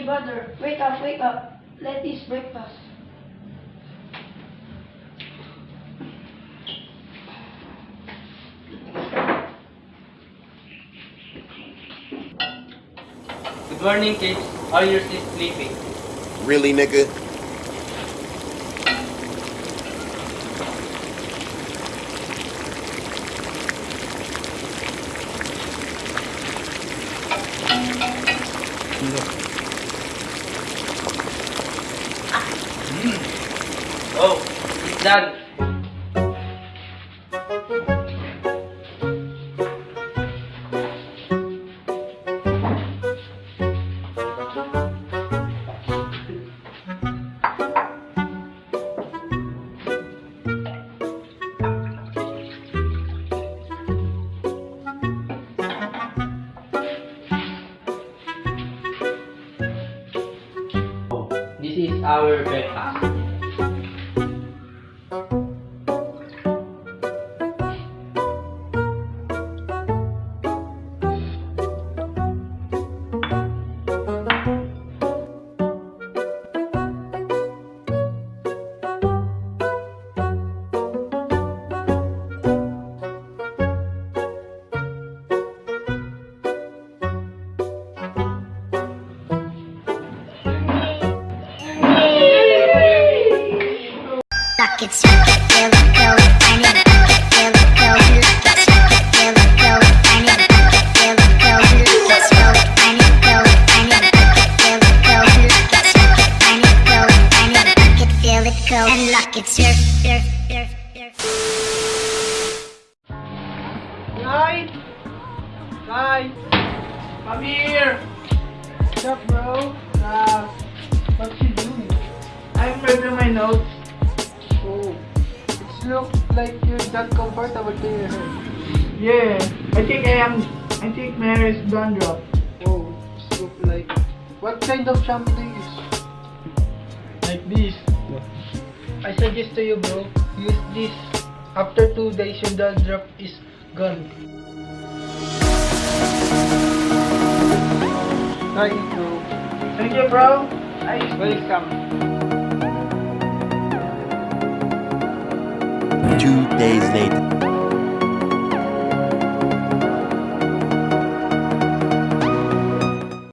My brother, wake up, wake up. Let this breakfast. Good morning, kids. Are you still sleeping? Really, nigga? Oh, done. This is our breakfast. Go, and lock it, surf, surf, surf, surf. Guys! Guys! Come here! What's up, bro? Uh, what you doing? I'm reading my notes. Oh, it looks like you're that comfortable there. Yeah, I think I am. I think Mary is dandruff. Oh, it look like. What kind of shampoo do you use? Like this. I suggest to you, bro. Use this. After two days, your dandruff is gone. Thank you. Thank you, bro. I welcome. Two days later.